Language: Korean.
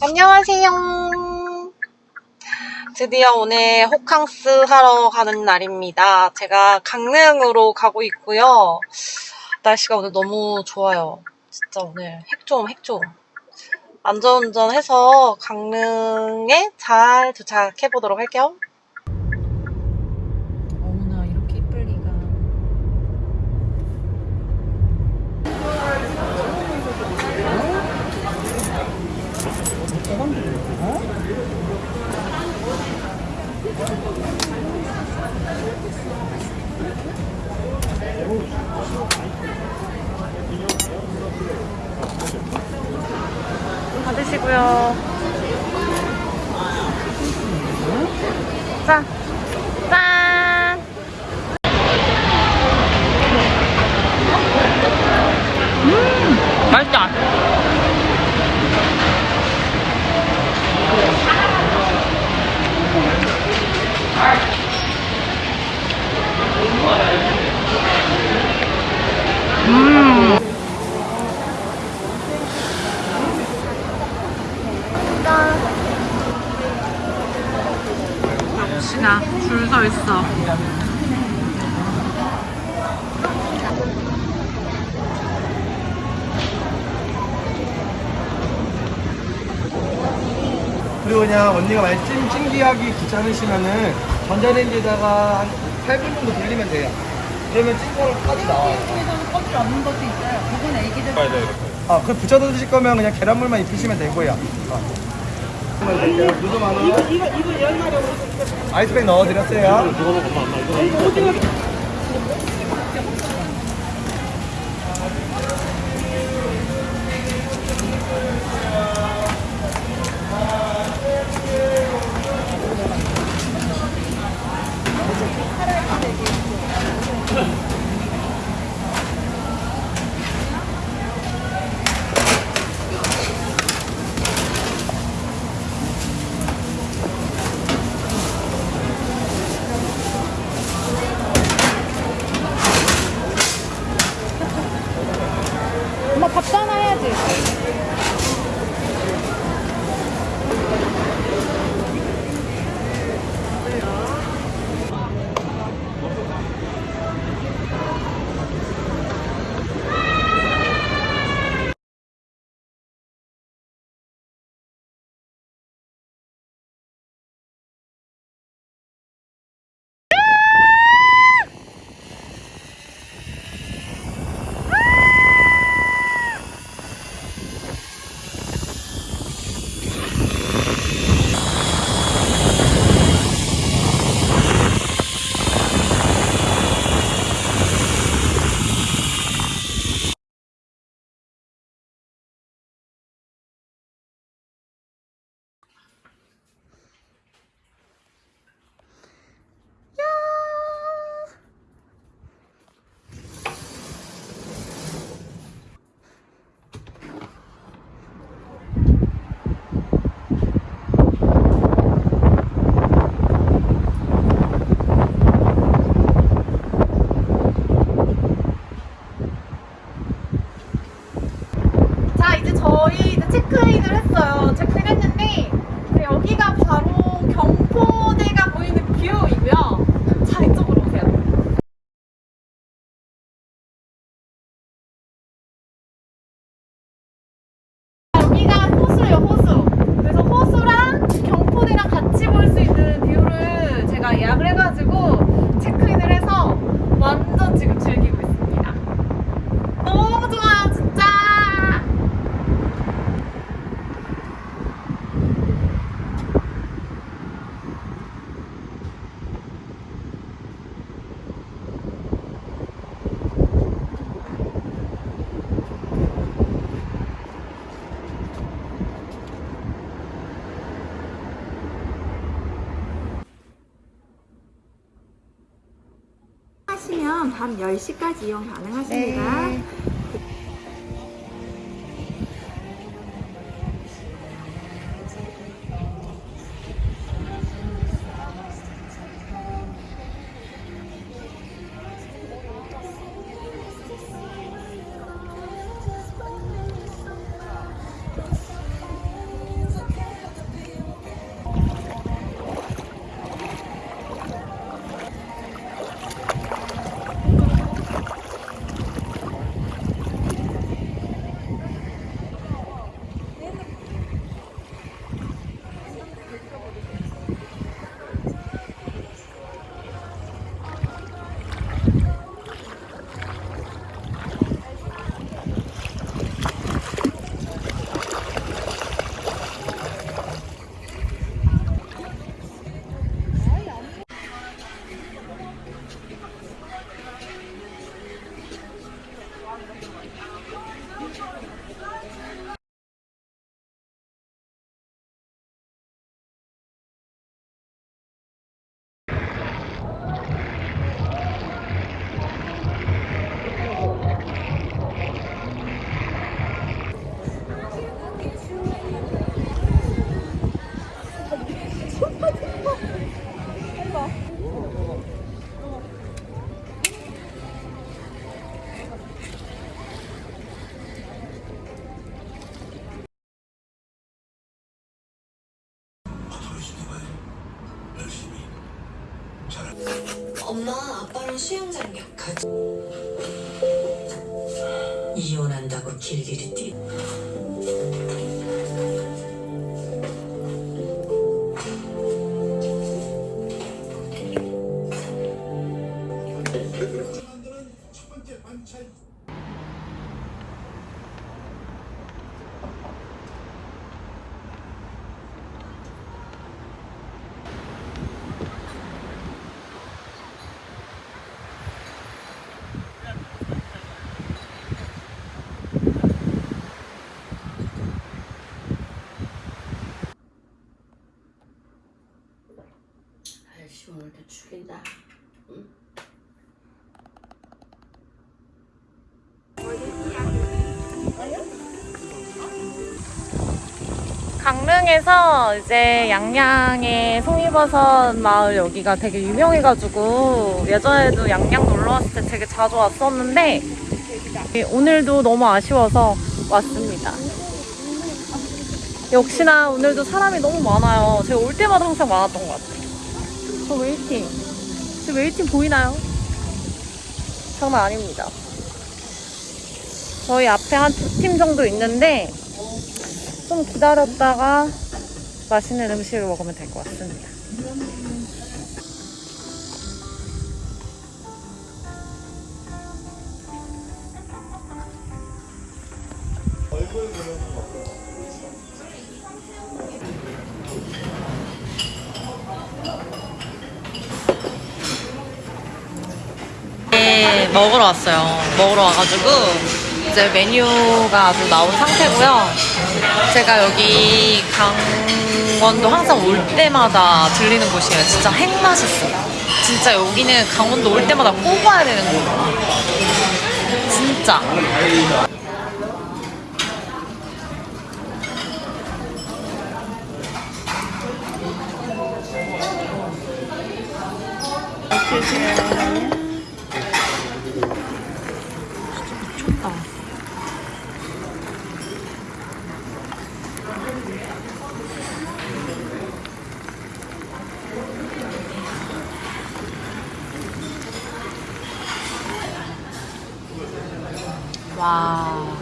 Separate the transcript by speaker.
Speaker 1: 안녕하세요. 드디어 오늘 호캉스 하러 가는 날입니다. 제가 강릉으로 가고 있고요. 날씨가 오늘 너무 좋아요. 진짜 오늘 핵좀 핵좀. 안전운전해서 강릉에 잘 도착해 보도록 할게요. 어머나 이렇게 이쁠 리가. 받으시고요. 자, 짠! 음, 맛있다. 역시나 줄 서 있어.
Speaker 2: 그리고 그냥 언니가 만약 찜, 찜기하기 귀찮으시면은 전자레인지에다가 한 8분 정도 돌리면 돼요. 그러면 찜거까지 나와요.
Speaker 3: 껍질 없는 것도 있어요. 그건 애기들
Speaker 2: 아, 그 붙여서 드실 거면 그냥 계란물만 입히시면 되고요. 어. 이거, 이거, 이거 열마리 아이스팩 넣어드렸어요
Speaker 3: 밥 싸놔야지.
Speaker 1: 자, 이제 저희 이제 체크인을 했어요. 체크인 했는데, 네, 여기가 바로 경포대가 보이는 view이고요. 자, 이쪽으로 오세요. 여기가 호수예요, 호수. 그래서 호수랑 경포대랑 같이 볼 수 있는 view를 제가 예약을 해가지고 체크인을 해서 완전 지금 즐기고 있습니다. 너무 좋아요, 진짜!
Speaker 4: 하시면 밤 10시까지 이용 가능하십니다.
Speaker 5: 엄마 아빠랑 수영장 약하지? 이혼한다고 길길이 뛰
Speaker 6: 아이씨
Speaker 1: 강릉에서 이제 양양의 송이버섯 마을 여기가 되게 유명해가지고 예전에도 양양 놀러 왔을 때 되게 자주 왔었는데 오늘도 너무 아쉬워서 왔습니다. 역시나 오늘도 사람이 너무 많아요. 제가 올 때마다 항상 많았던 것 같아요. 저 waiting. 지금 waiting 보이나요? 장난 아닙니다. 저희 앞에 한 두 팀 정도 있는데 좀 기다렸다가 맛있는 음식을 먹으면 될 것 같습니다. 네, 먹으러 왔어요. 먹으러 와가지고 이제 메뉴가 아주 나온 상태고요. 제가 여기 강원도 항상 올 때마다 들리는 곳이에요. 진짜 핵 맛있어요. 진짜 여기는 강원도 올 때마다 꼭 와야 되는 곳이에요. 진짜. 와.